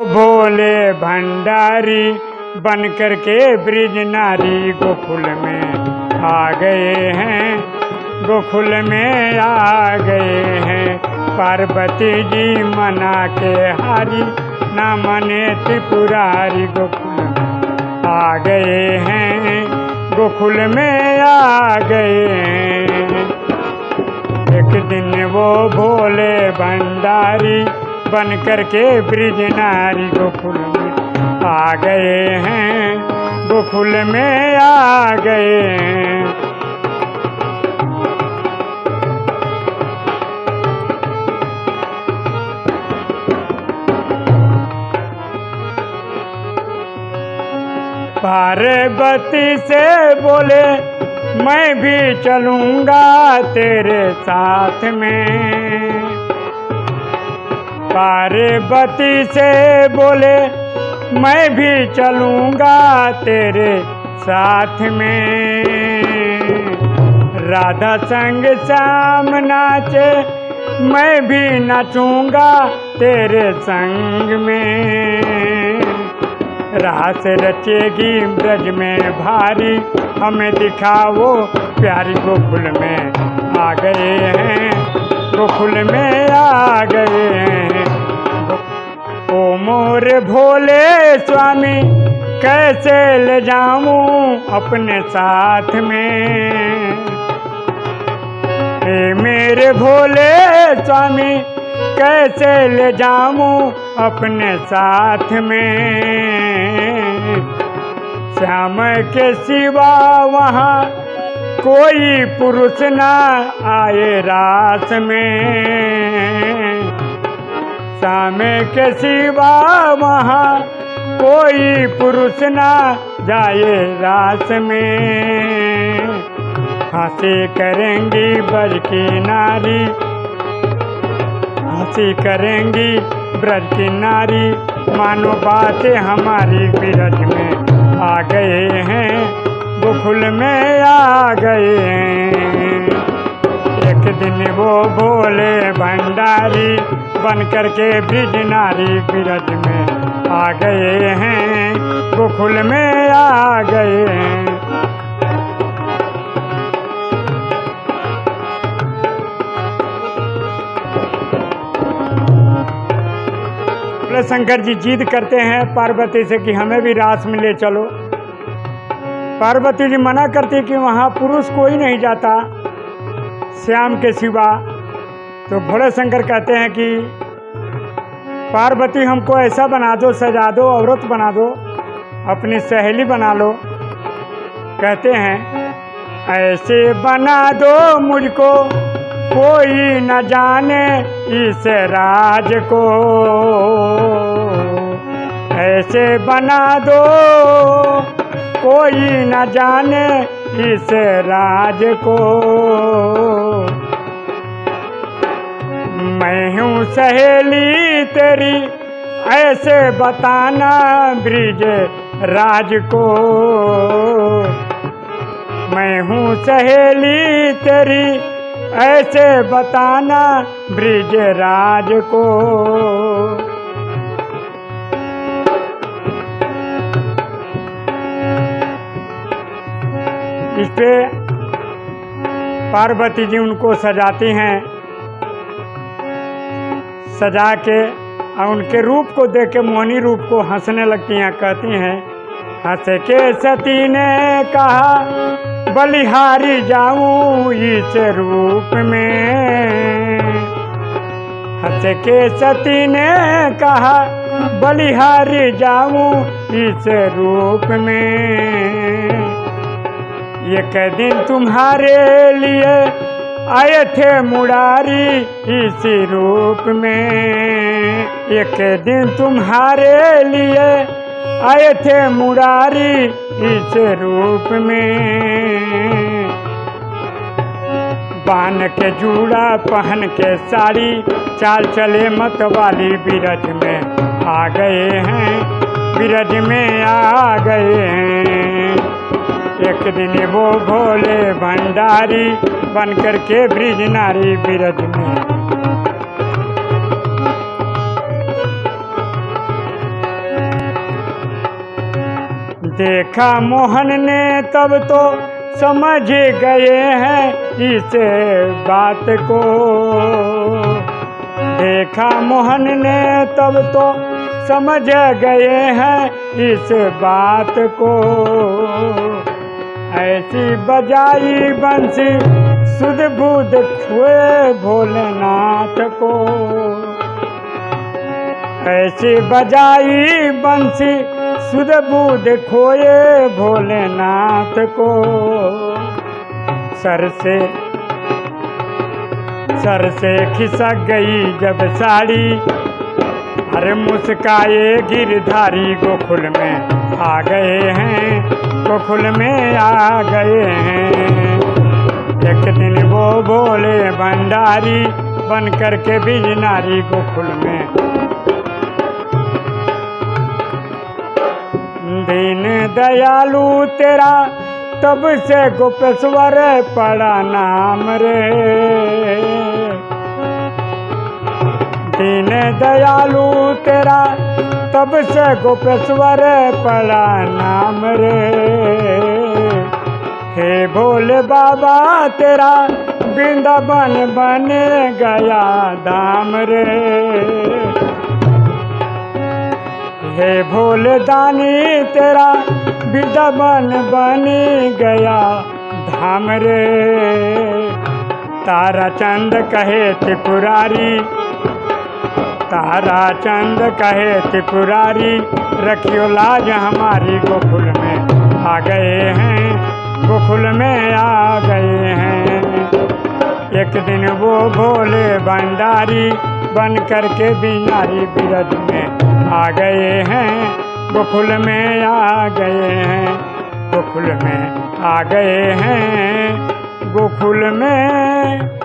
भोले भंडारी बन कर के ब्रिज नारी गोकुल में आ गए हैं। गोकुल में आ गए हैं। पार्वती जी मना के हारी, ना मने त्रिपुरारी गोकुल में आ गए हैं। गोकुल में आ गए हैं। एक दिन वो भोले भंडारी बन कर के ब्रिज नारी गोकुल में आ गए हैं। गोकुल में आ गए हैं। पार्वती से बोले, मैं भी चलूँगा तेरे साथ में। पार्वती से बोले, मैं भी चलूँगा तेरे साथ में। राधा संग शाम नाचे, मैं भी नाचूँगा तेरे संग में। रास रचेगी ब्रज में भारी, हमें दिखाओ प्यारी गोकुल में आ गए हैं, गोकुल में आ गए हैं। ओ मोर भोले स्वामी, कैसे ले जाऊँ अपने साथ में? ए मेरे भोले स्वामी, कैसे ले जाऊँ अपने साथ में? श्याम के सिवा वहाँ कोई पुरुष ना आए रास में। श्याम के सिवा वहाँ कोई पुरुष ना जाए रास में। हँसी करेंगी ब्रज की नारी हँसी करेंगी ब्रज की नारी। मानो बातें हमारी ब्रज में आ गए हैं गोकुल में आ गए हैं। एक दिन वो भोले भंडारी बन कर के ब्रिज नारी ब्रज में आ गए हैं, गोकुल में आ गए हैं। शंकर जी जिद करते हैं पार्वती से कि हमें भी रास में ले चलो। पार्वती जी मना करती कि वहाँ पुरुष कोई नहीं जाता। श्याम के सिवा तो भोले शंकर कहते हैं कि, पार्वती, हमको ऐसा बना दो, सजा दो औरत बना दो, अपनी सहेली बना लो। कहते हैं, ऐसे बना दो मुझको, कोई न जाने इस राज को। ऐसे बना दो, कोई न जाने इस राज को। मैं हूँ सहेली तेरी, ऐसे बताना ब्रिज राज को। मैं हूँ सहेली तेरी, ऐसे बताना ब्रिज राज को। इस पे पार्वती जी उनको सजाती हैं। सजा के और उनके रूप को देख के मोहनी रूप को हंसने लगती हैं, कहती हैं, हंस के सती ने कहा, बलिहारी जाऊँ इस रूप में? हंस के सती ने कहा, बलिहारी जाऊँ इस रूप में? एक दिन तुम्हारे लिए आए थे मुरारी इसी रूप में। एक दिन तुम्हारे लिए आए थे मुरारी इस रूप में। बान के जूड़ा, पहन के साड़ी, चाल चले मत वाली बिरज में आ गए हैं। बिरज में आ गए हैं। एक दिन वो भोले भंडारी बन कर के ब्रिज नारी बिरज में। देखा मोहन ने, तब तो समझ गए हैं इस बात को। देखा मोहन ने, तब तो समझ गए हैं इस बात को। ऐसी बजाई बंसी सुध बुध खुए भोलेनाथ को। ऐसी बजाई बंसी सुध बुध खोए भोलेनाथ को। सर से सर से खिसक गई जब साड़ी अरे मुस्काए गिरधारी गोकुल में आ गए हैं, गोकुल में आ गए हैं। एक दिन वो बोले, भंडारी बन करके बिजनारी गोकुल में। दीन दयालु तेरा, तब से गोपेश्वर पड़ा नाम रे। दीन दयालु तेरा, तब से गोपेश्वर पड़ा नाम रे। हे भोले बाबा, तेरा वृंदावन बन गया धाम रे। हे भोले दानी, तेरा वृंदावन बन गया धाम रे। तारा चंद कहे त्रिपुरारी तारा चंद कहे त्रिपुरारी, रखियो लाज हमारी गोकुल में आ गए हैं। गोकुल में आ गए हैं। एक दिन वो भोले भंडारी बन करके बीनारी बिरज में आ गए हैं। गोकुल में आ गए हैं। गोकुल में आ गए हैं। गोकुल में